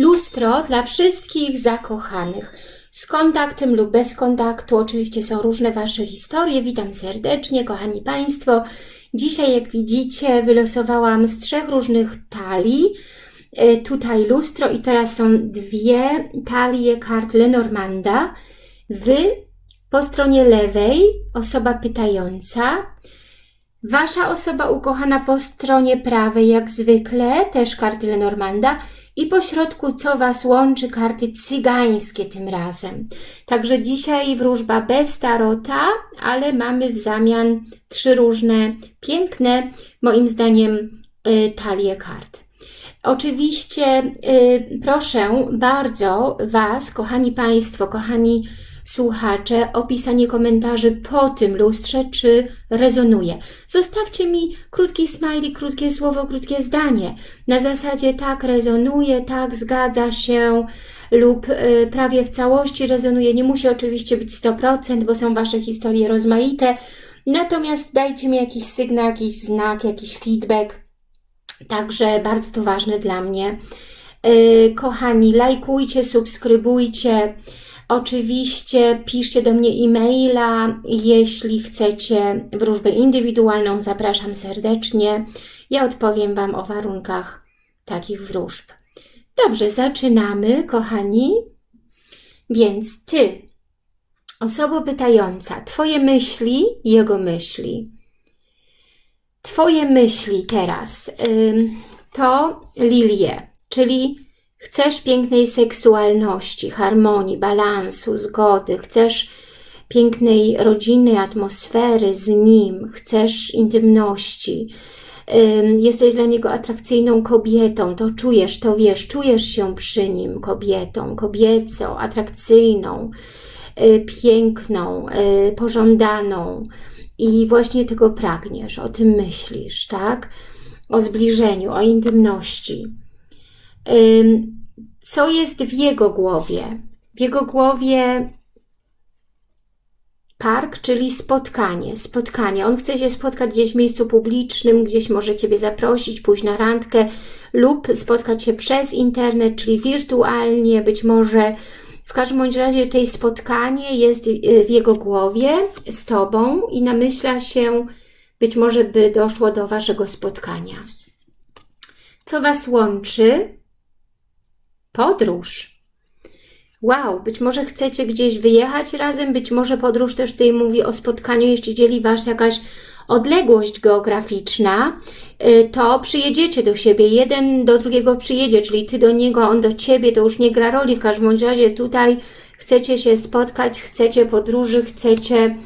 Lustro dla wszystkich zakochanych. Z kontaktem lub bez kontaktu. Oczywiście są różne Wasze historie. Witam serdecznie, kochani Państwo. Dzisiaj, jak widzicie, wylosowałam z trzech różnych talii. E, tutaj lustro i teraz są dwie talie kart Lenormanda. Wy po stronie lewej osoba pytająca, Wasza osoba ukochana po stronie prawej, jak zwykle, też karty Lenormanda i po środku, co Was łączy, karty cygańskie tym razem. Także dzisiaj wróżba bez tarota, ale mamy w zamian trzy różne, piękne, moim zdaniem, y, talie kart. Oczywiście y, proszę bardzo Was, kochani Państwo, kochani słuchacze, opisanie komentarzy po tym lustrze, czy rezonuje. Zostawcie mi krótki smajlik, krótkie słowo, krótkie zdanie. Na zasadzie tak rezonuje, tak zgadza się lub y, prawie w całości rezonuje. Nie musi oczywiście być 100%, bo są Wasze historie rozmaite. Natomiast dajcie mi jakiś sygnał, jakiś znak, jakiś feedback. Także bardzo to ważne dla mnie. Yy, kochani, lajkujcie, subskrybujcie. Oczywiście piszcie do mnie e-maila, jeśli chcecie wróżbę indywidualną, zapraszam serdecznie. Ja odpowiem Wam o warunkach takich wróżb. Dobrze, zaczynamy, kochani. Więc Ty, osoba pytająca, Twoje myśli, Jego myśli. Twoje myśli teraz to lilie, czyli Chcesz pięknej seksualności, harmonii, balansu, zgody, chcesz pięknej rodzinnej atmosfery z nim, chcesz intymności, jesteś dla niego atrakcyjną kobietą, to czujesz, to wiesz, czujesz się przy nim kobietą, kobiecą, atrakcyjną, y, piękną, y, pożądaną. I właśnie tego pragniesz, o tym myślisz, tak? O zbliżeniu, o intymności co jest w jego głowie. W jego głowie park, czyli spotkanie, spotkanie. On chce się spotkać gdzieś w miejscu publicznym, gdzieś może Ciebie zaprosić, pójść na randkę lub spotkać się przez internet, czyli wirtualnie, być może w każdym bądź razie tutaj spotkanie jest y, w jego głowie z Tobą i namyśla się, być może by doszło do Waszego spotkania. Co Was łączy? Podróż. Wow, być może chcecie gdzieś wyjechać razem, być może podróż też tutaj mówi o spotkaniu, jeśli dzieli Was jakaś odległość geograficzna, y, to przyjedziecie do siebie, jeden do drugiego przyjedzie, czyli Ty do niego, on do Ciebie, to już nie gra roli, w każdym razie tutaj chcecie się spotkać, chcecie podróży, chcecie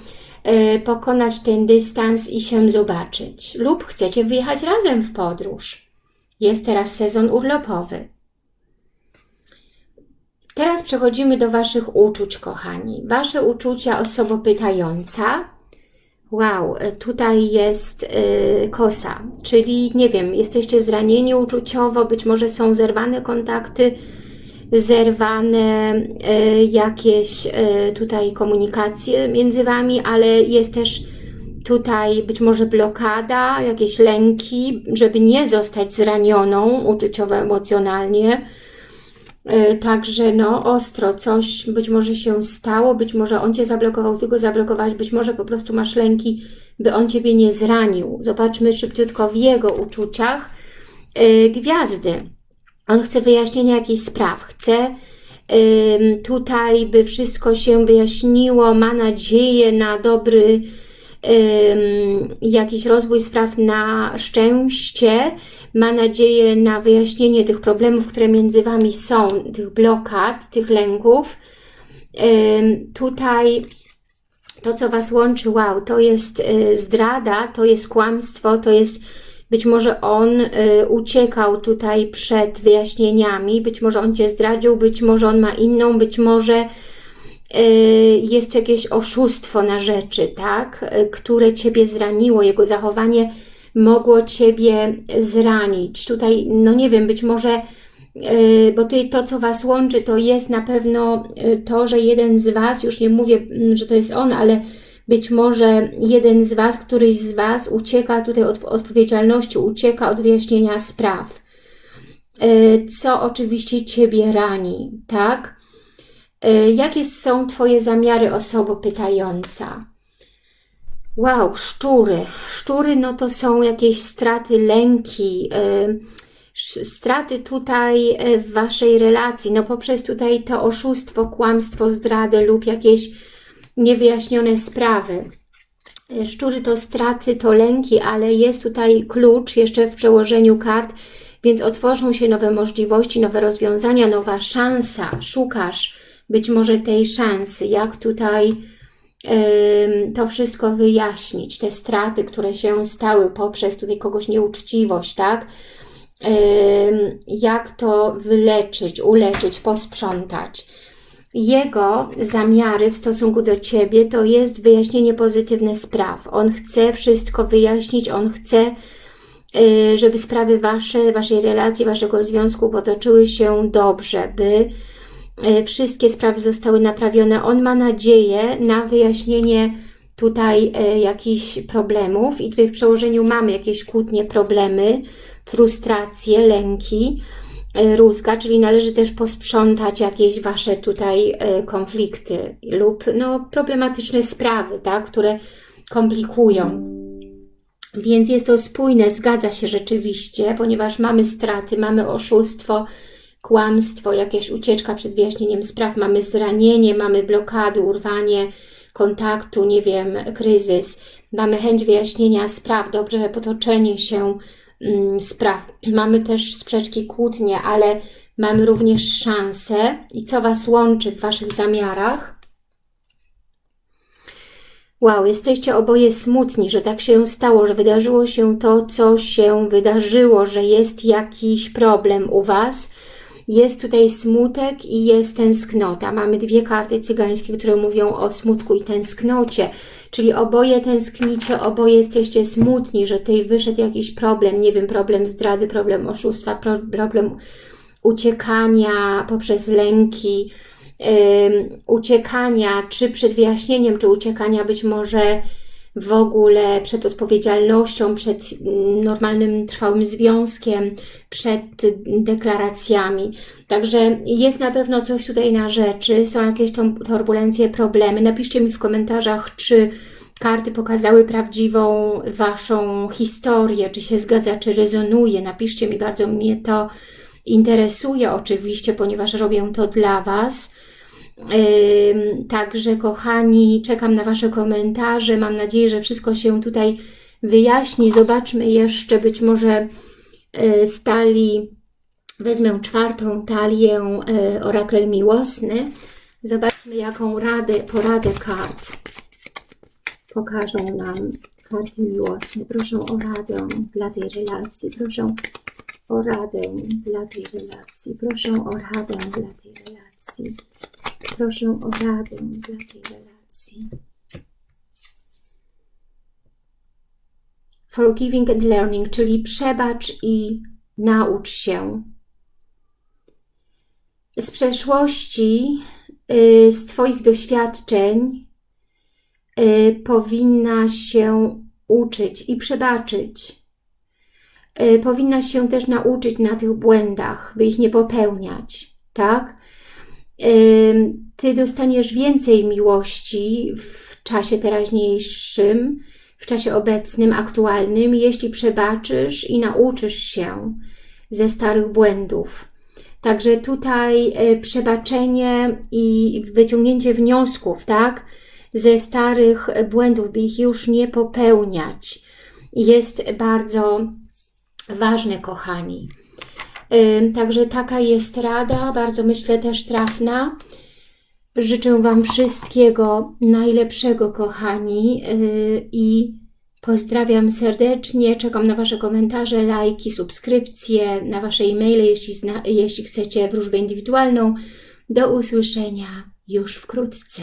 y, pokonać ten dystans i się zobaczyć. Lub chcecie wyjechać razem w podróż. Jest teraz sezon urlopowy. Teraz przechodzimy do Waszych uczuć, kochani. Wasze uczucia osoba pytająca. Wow, e, tutaj jest yy, kosa, czyli nie wiem, jesteście zranieni uczuciowo, być może są zerwane kontakty, zerwane yy, jakieś tutaj komunikacje między Wami, ale jest też tutaj być może blokada, jakieś lęki, żeby nie zostać zranioną uczuciowo, emocjonalnie, E, także no ostro, coś być może się stało, być może on Cię zablokował, Ty go zablokować, być może po prostu masz lęki, by on Ciebie nie zranił. Zobaczmy szybciutko w jego uczuciach. Yy, gwiazdy. On chce wyjaśnienia jakichś spraw, chce tutaj, by wszystko się wyjaśniło, ma nadzieję na dobry jakiś rozwój spraw na szczęście, ma nadzieję na wyjaśnienie tych problemów, które między Wami są, tych blokad, tych lęków. Tutaj to, co Was łączy, wow, to jest y, zdrada, to jest kłamstwo, to jest być może on y, uciekał tutaj przed wyjaśnieniami, być może on Cię zdradził, być może on ma inną, być może jest to jakieś oszustwo na rzeczy, tak, y, które Ciebie zraniło, jego zachowanie mogło Ciebie zranić. Tutaj, no nie wiem, być może, y, bo tutaj to, co Was łączy, to jest na pewno to, że jeden z Was, już nie mówię, mm, że to jest on, ale być może jeden z Was, któryś z Was ucieka tutaj od odpowiedzialności, ucieka od wyjaśnienia spraw. y, co oczywiście Ciebie rani, tak? Y, jakie są Twoje zamiary, osobo pytająca? Wow, szczury. Szczury no to są jakieś straty, lęki, straty tutaj w Waszej relacji, no poprzez tutaj to oszustwo, kłamstwo, zdradę lub jakieś niewyjaśnione sprawy. E, szczury to straty, to lęki, ale jest tutaj klucz jeszcze w przełożeniu kart, więc otworzą się nowe możliwości, nowe rozwiązania, nowa szansa. Szukasz być może tej szansy, jak tutaj to wszystko wyjaśnić, te straty, które się stały poprzez tutaj kogoś nieuczciwość, tak? jak to wyleczyć, uleczyć, posprzątać jego zamiary w stosunku do Ciebie to jest wyjaśnienie pozytywne spraw. On chce wszystko wyjaśnić, on chce, y, żeby sprawy Wasze, Waszej relacji, Waszego związku potoczyły się dobrze, by wszystkie sprawy zostały naprawione. On ma nadzieję na wyjaśnienie tutaj y, jakichś problemów i tutaj w przełożeniu mamy jakieś kłótnie, problemy, frustracje, lęki, E, rózga, czyli należy też posprzątać jakieś Wasze tutaj e, konflikty lub no, problematyczne sprawy, tak, które komplikują. Więc jest to spójne, zgadza się rzeczywiście, ponieważ mamy straty, mamy oszustwo, kłamstwo, jakaś ucieczka przed wyjaśnieniem spraw, mamy zranienie, mamy blokady, urwanie kontaktu, nie wiem, kryzys, mamy chęć wyjaśnienia spraw, dobrze potoczenie się Mm, spraw. Mamy też sprzeczki, kłótnie, ale mamy również szansę i co Was łączy w Waszych zamiarach. Wow, jesteście oboje smutni, że tak się stało, że wydarzyło się to, co się wydarzyło, że jest jakiś problem u Was. Jest tutaj smutek i jest tęsknota. Mamy dwie karty cygańskie, które mówią o smutku i tęsknocie. Czyli oboje tęsknicie, oboje jesteście smutni, że tutaj wyszedł jakiś problem, nie wiem, problem zdrady, problem oszustwa, problem uciekania poprzez lęki, uciekania, czy przed wyjaśnieniem, czy uciekania być może w ogóle przed odpowiedzialnością, przed mm, normalnym, trwałym związkiem, przed deklaracjami. Także jest na pewno coś tutaj na rzeczy, są jakieś turbulencje, problemy. Napiszcie mi w komentarzach, czy karty pokazały prawdziwą Waszą historię, czy się zgadza, czy rezonuje. Napiszcie mi, bardzo mnie to interesuje oczywiście, ponieważ robię to dla Was. Także kochani, czekam na Wasze komentarze. Mam nadzieję, że wszystko się tutaj wyjaśni. Zobaczmy jeszcze, być może e, stali, wezmę czwartą talię e, orakel miłosny. Zobaczmy, jaką radę, poradę kart pokażą nam karty miłosne. Proszę o radę dla tej relacji. Proszę o radę dla tej relacji. Proszę o radę dla tej relacji. Proszę o radę dla tej relacji. Forgiving and learning, czyli przebacz i naucz się. Z przeszłości, y, z Twoich doświadczeń y, powinna się uczyć i przebaczyć. Y, powinna się też nauczyć na tych błędach, by ich nie popełniać, tak? Ty dostaniesz więcej miłości w czasie teraźniejszym, w czasie obecnym, aktualnym, jeśli przebaczysz i nauczysz się ze starych błędów. Także tutaj e, przebaczenie i wyciągnięcie wniosków, tak, ze starych błędów, by ich już nie popełniać, jest bardzo ważne, kochani. Także taka jest rada, bardzo myślę też trafna. Życzę Wam wszystkiego najlepszego, kochani y, i pozdrawiam serdecznie. Czekam na Wasze komentarze, lajki, subskrypcje, na Wasze e-maile, jeśli, jeśli chcecie wróżbę indywidualną. Do usłyszenia już wkrótce.